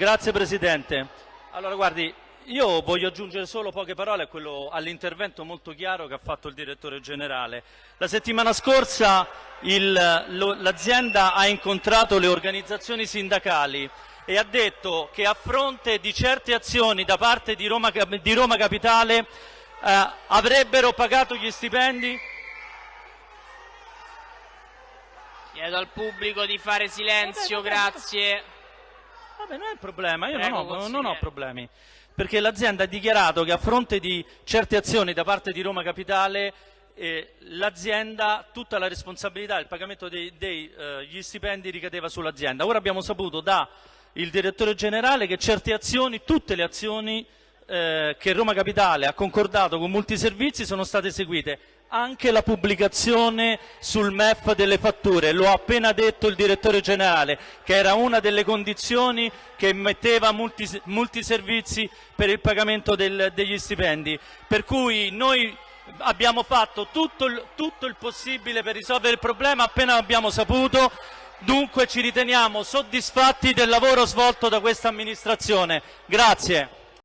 Grazie Presidente. Allora guardi, io voglio aggiungere solo poche parole all'intervento molto chiaro che ha fatto il direttore generale. La settimana scorsa l'azienda ha incontrato le organizzazioni sindacali e ha detto che a fronte di certe azioni da parte di Roma, di Roma Capitale eh, avrebbero pagato gli stipendi Chiedo al pubblico di fare silenzio, grazie. Vabbè, non è il problema, io non ho, non ho problemi. Perché l'azienda ha dichiarato che a fronte di certe azioni da parte di Roma Capitale eh, l'azienda, tutta la responsabilità del pagamento degli eh, stipendi ricadeva sull'azienda. Ora abbiamo saputo dal direttore generale che certe azioni, tutte le azioni eh, che Roma Capitale ha concordato con molti servizi sono state eseguite anche la pubblicazione sul MEF delle fatture, lo ha appena detto il direttore generale, che era una delle condizioni che metteva multi, multi servizi per il pagamento del, degli stipendi. Per cui noi abbiamo fatto tutto il, tutto il possibile per risolvere il problema appena abbiamo saputo, dunque ci riteniamo soddisfatti del lavoro svolto da questa amministrazione. Grazie.